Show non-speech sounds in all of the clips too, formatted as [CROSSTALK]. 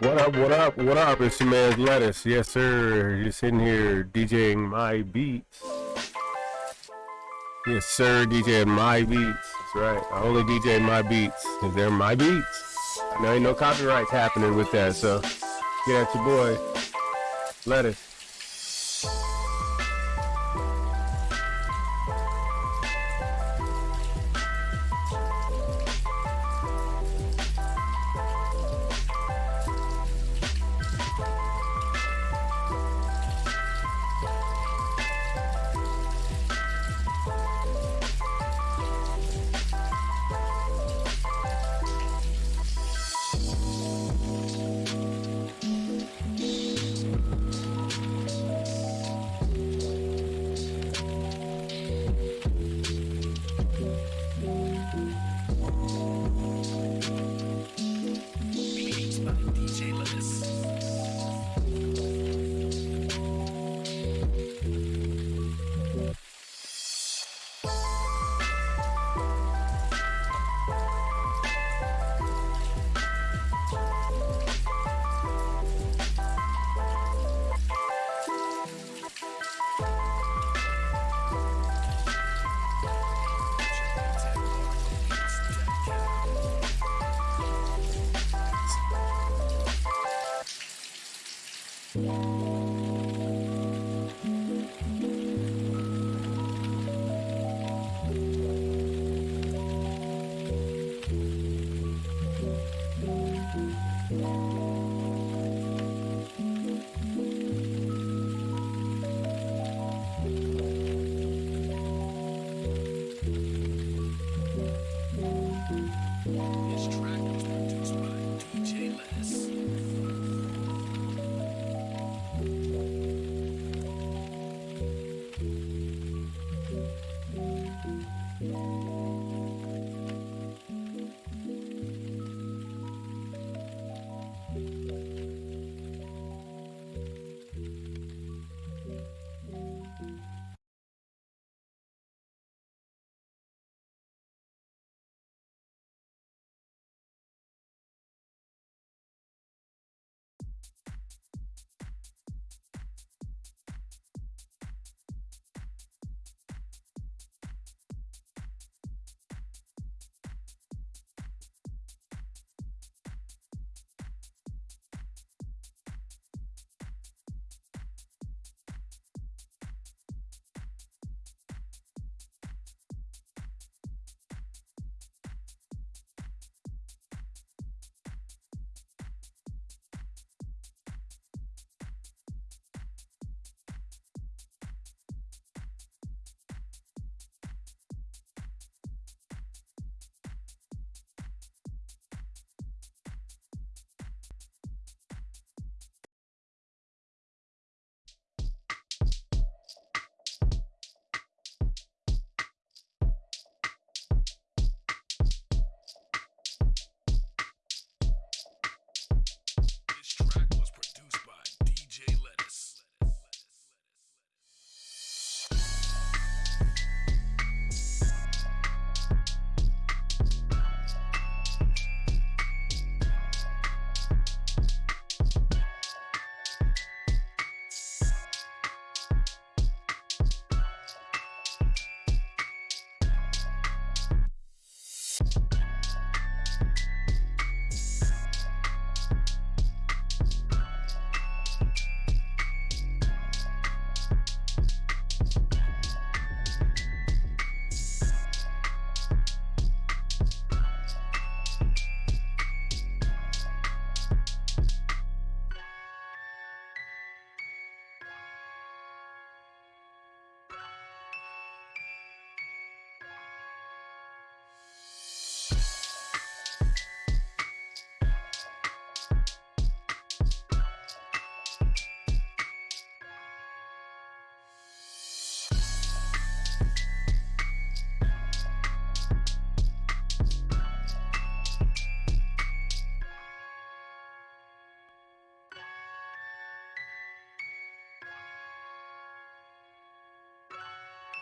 What up, what up, what up? It's your man's Lettuce. Yes, sir. You're sitting here DJing my beats. Yes, sir. DJing my beats. That's right. I only DJ my beats because they're my beats. Know ain't no copyrights happening with that, so get at your boy. Lettuce.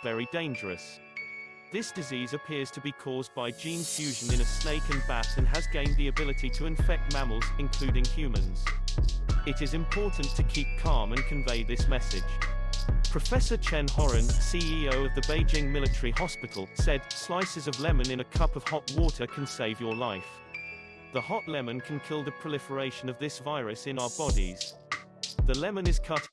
Very dangerous. This disease appears to be caused by gene fusion in a snake and bat and has gained the ability to infect mammals, including humans. It is important to keep calm and convey this message. Professor Chen Horan, CEO of the Beijing Military Hospital, said, slices of lemon in a cup of hot water can save your life. The hot lemon can kill the proliferation of this virus in our bodies. The lemon is cut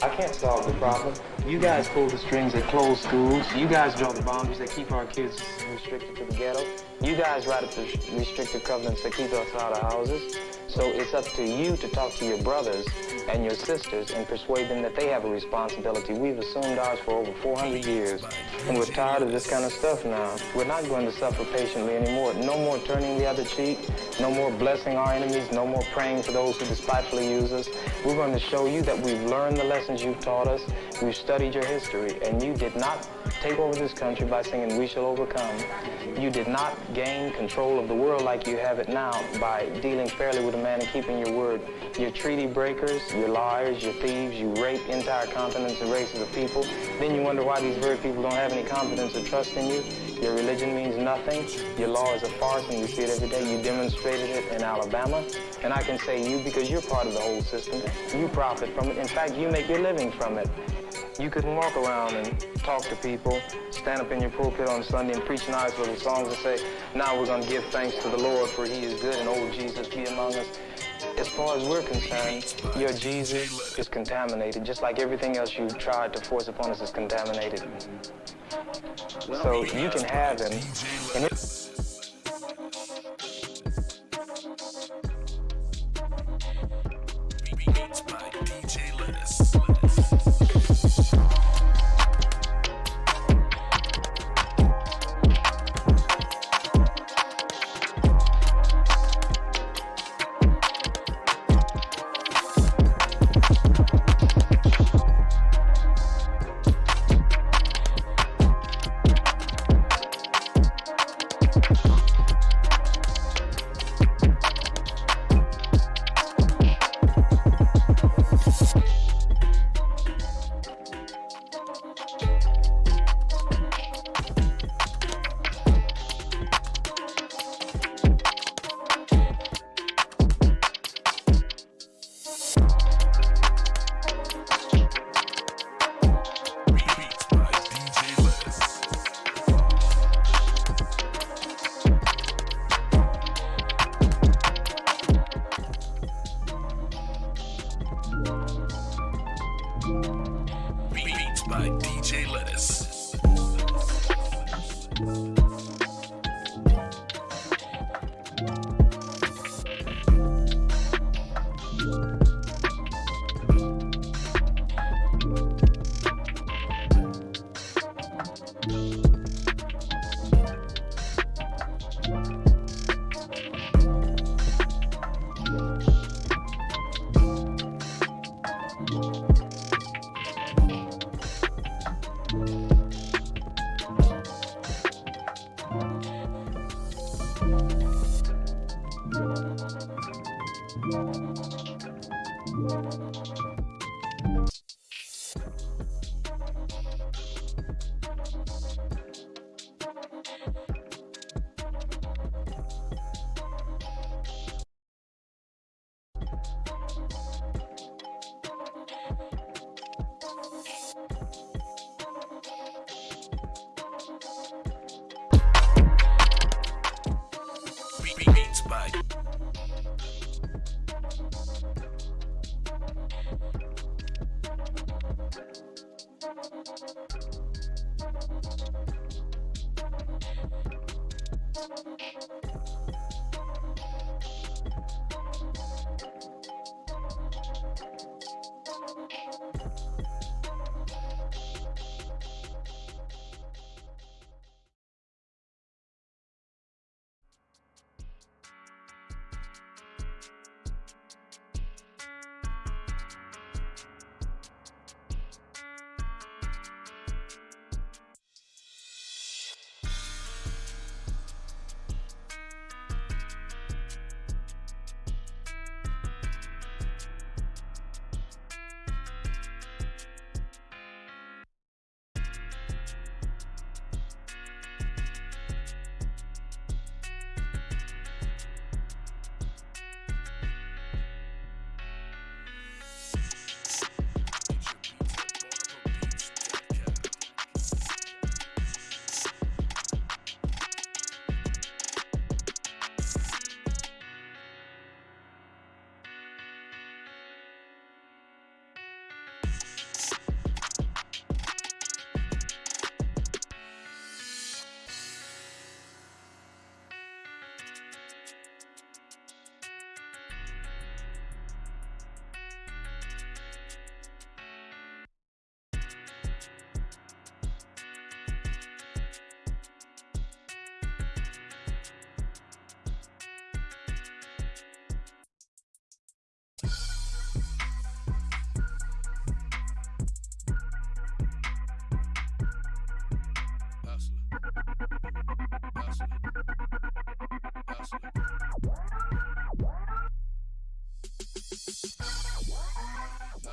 I can't solve the problem. You guys pull the strings that close schools. You guys draw the boundaries that keep our kids restricted to the ghetto. You guys write up the restrictive covenants that keep us out of houses. So it's up to you to talk to your brothers and your sisters and persuade them that they have a responsibility. We've assumed ours for over 400 years, and we're tired of this kind of stuff now. We're not going to suffer patiently anymore. No more turning the other cheek, no more blessing our enemies, no more praying for those who despitefully use us. We're going to show you that we've learned the lessons you've taught us, we've studied your history, and you did not take over this country by singing We Shall Overcome. You did not gain control of the world like you have it now by dealing fairly with a man and keeping your word. You're treaty breakers, you're liars, you're thieves, you rape entire continents and races of people. Then you wonder why these very people don't have any confidence or trust in you. Your religion means nothing. Your law is a farce, and you see it every day. You demonstrated it in Alabama. And I can say you because you're part of the whole system. You profit from it. In fact, you make your living from it. You couldn't walk around and talk to people, stand up in your pulpit on Sunday and preach nice little songs and say, now we're going to give thanks to the Lord for he is good and old Jesus be among us. As far as we're concerned, your Jesus is contaminated, just like everything else you've tried to force upon us is contaminated. So you can have him,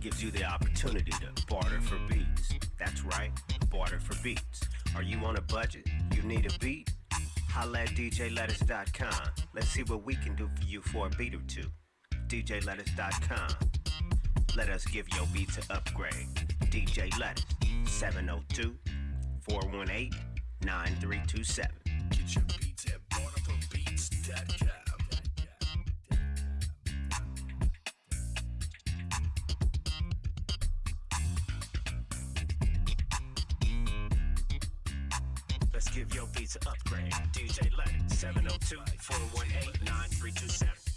gives you the opportunity to barter for beats. That's right, barter for beats. Are you on a budget? You need a beat? Holla at DJLettuce.com. Let's see what we can do for you for a beat or two. DJLettuce.com. Let us give your beats an upgrade. DJ Lettuce, 702 418 9327. An upgrade. DJ Lettuce, 702 418 9327.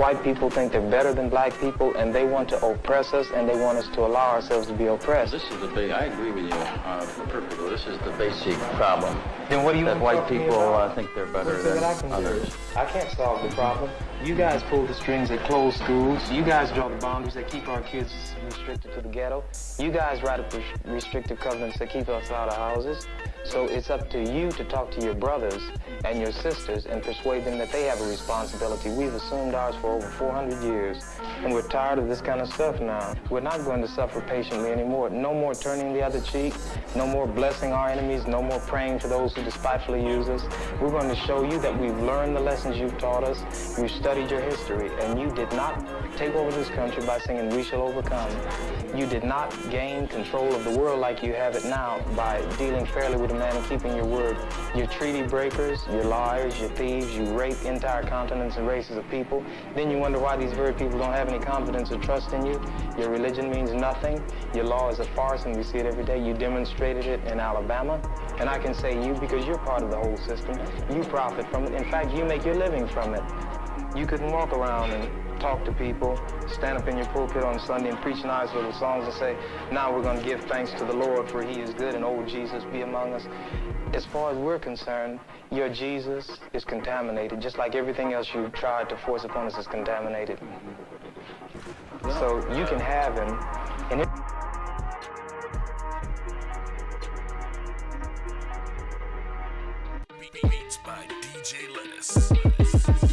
White people think they're better than black people and they want to oppress us and they want us to allow ourselves to be oppressed. This is the big, I agree with you uh, perfectly. This is the basic problem. Then what do you That want white talk to me people uh, think they're better What is it than that I can do? others. I can't solve the problem. You guys pull the strings that close schools. You guys draw the boundaries that keep our kids restricted to the ghetto. You guys write up restrictive covenants that keep us out of houses. So it's up to you to talk to your brothers and your sisters and persuade them that they have a responsibility. We've assumed ours for over 400 years, and we're tired of this kind of stuff now. We're not going to suffer patiently anymore. No more turning the other cheek. No more blessing our enemies. No more praying for those who despitefully use us. We're going to show you that we've learned the lessons you've taught us. We've studied your history, and you did not take over this country by singing "We Shall Overcome." You did not gain control of the world like you have it now by dealing fairly with a man and keeping your word. You're treaty breakers, you're liars, you're thieves, you rape entire continents and races of people. Then you wonder why these very people don't have any confidence or trust in you. Your religion means nothing. Your law is a farce, and we see it every day. You demonstrated it in Alabama. And I can say you because you're part of the whole system. You profit from it. In fact, you make your living from it. You couldn't walk around and talk to people, stand up in your pulpit on Sunday and preach nice little songs and say, now we're going to give thanks to the Lord for he is good and oh, Jesus be among us. As far as we're concerned, your Jesus is contaminated, just like everything else you tried to force upon us is contaminated. So you can have him, and Beats by DJ Lettuce.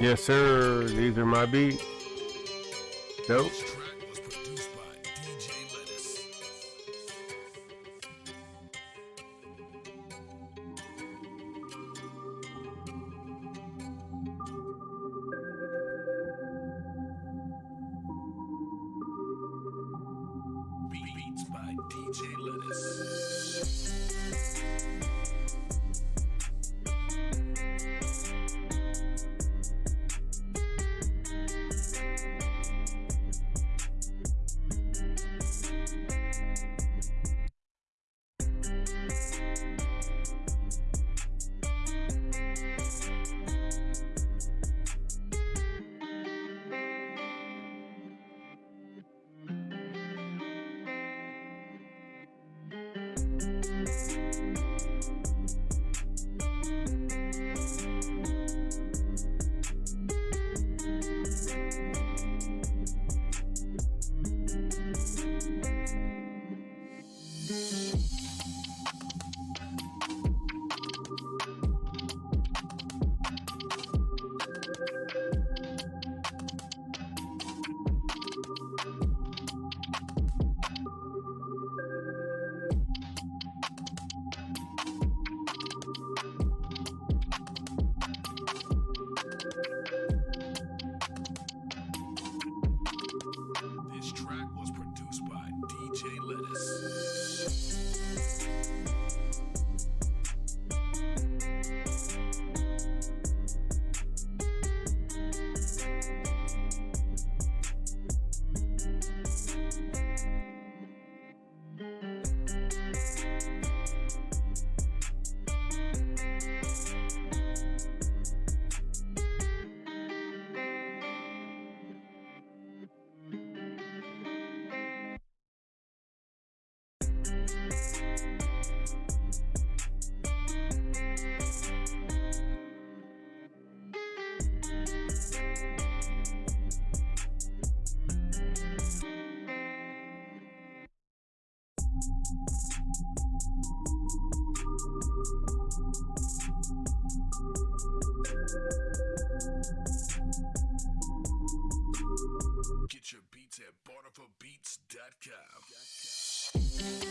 Yes, sir. These are my beats. Dope. This Get your beats at barterforbeats.com.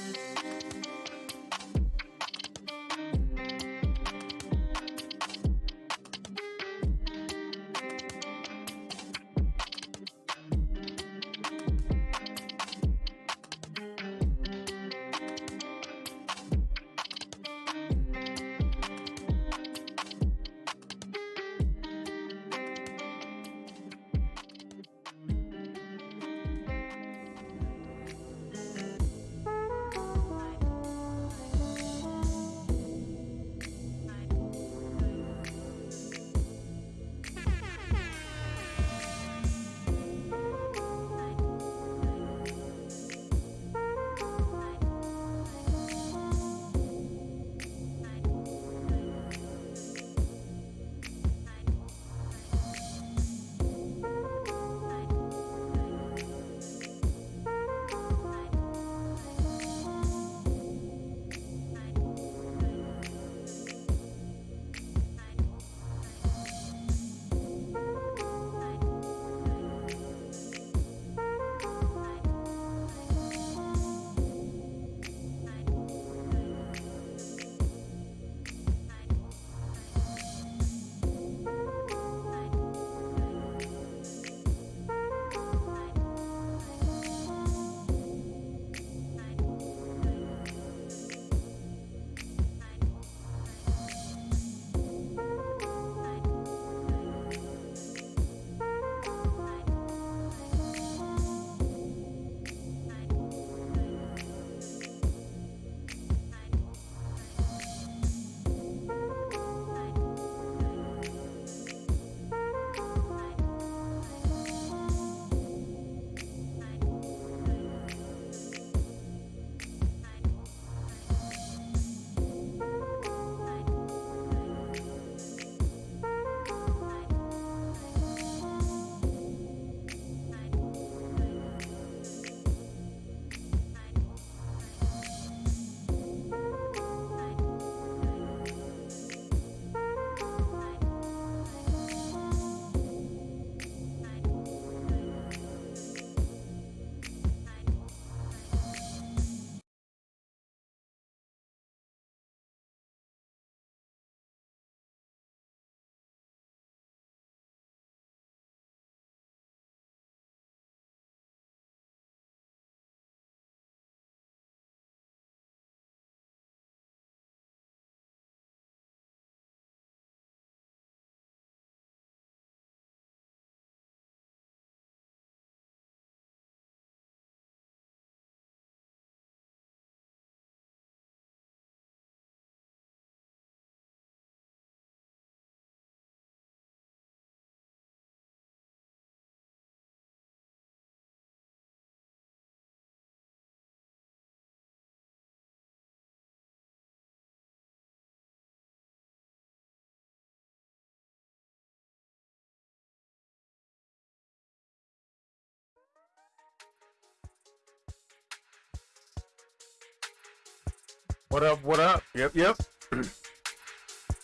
What up? What up? Yep, yep. [CLEARS THROAT]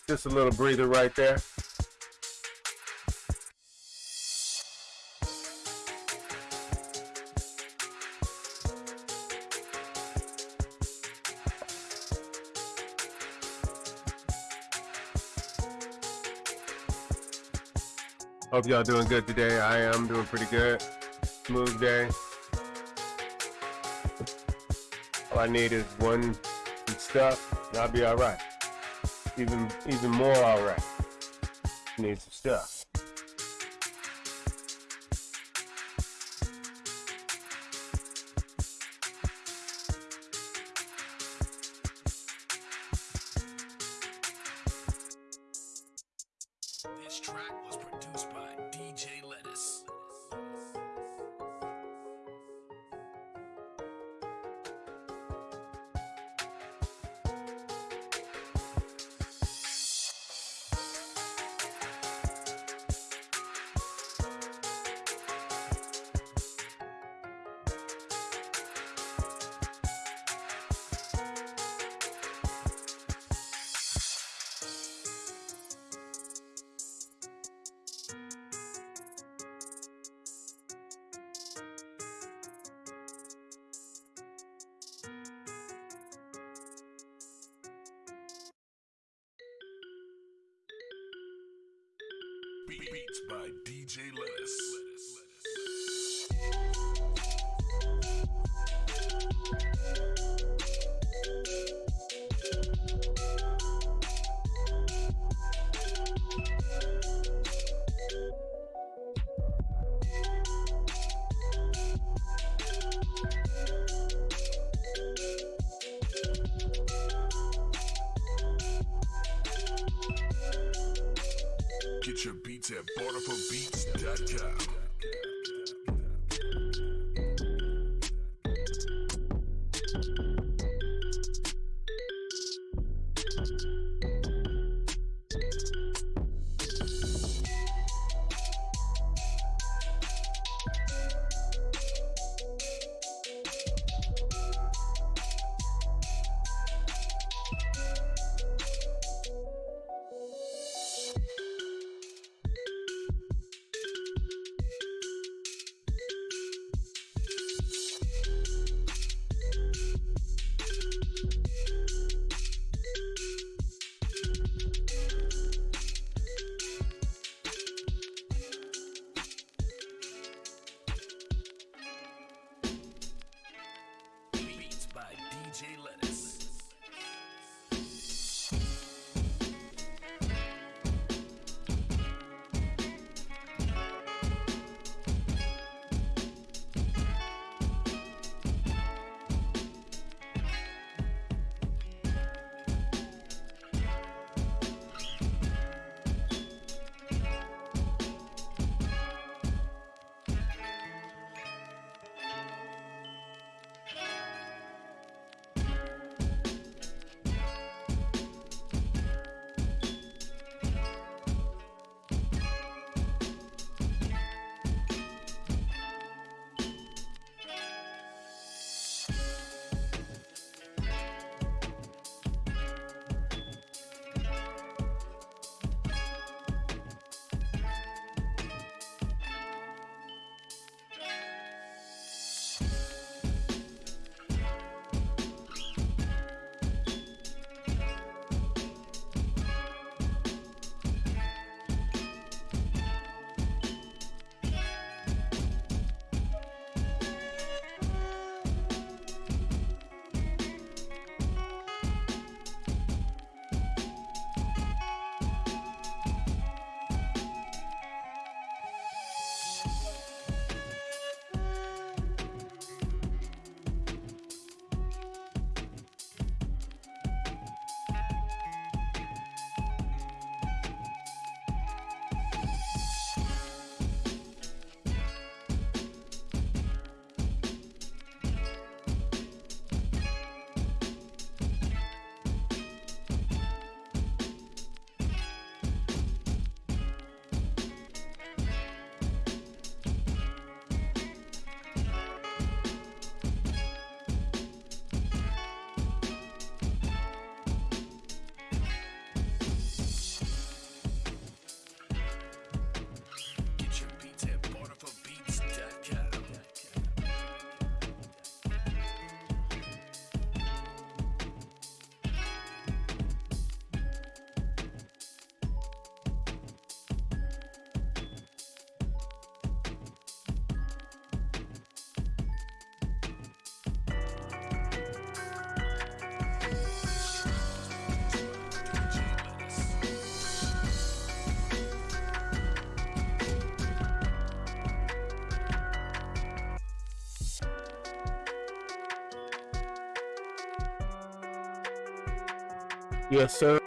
Just a little breather right there. Hope y'all doing good today. I am doing pretty good. Smooth day. All I need is one stuff, and I'll be all right. Even even more all right. Need some stuff. Get your beats at barterforbeats.com. Yes, sir.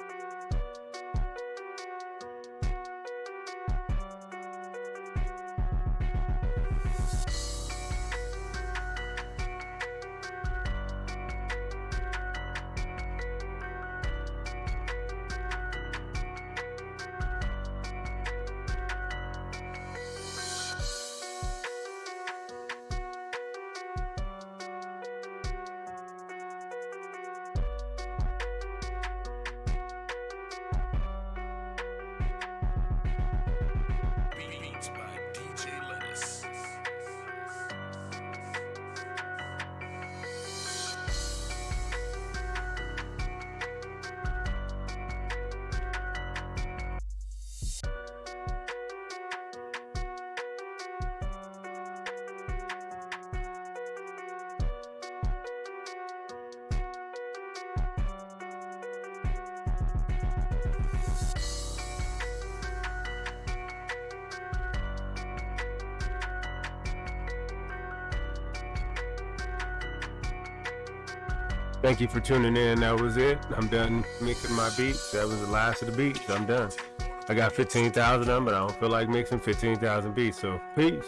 Thank you for tuning in. That was it. I'm done mixing my beats. That was the last of the beats. I'm done. I got 15,000 of them, but I don't feel like mixing 15,000 beats. So, peace.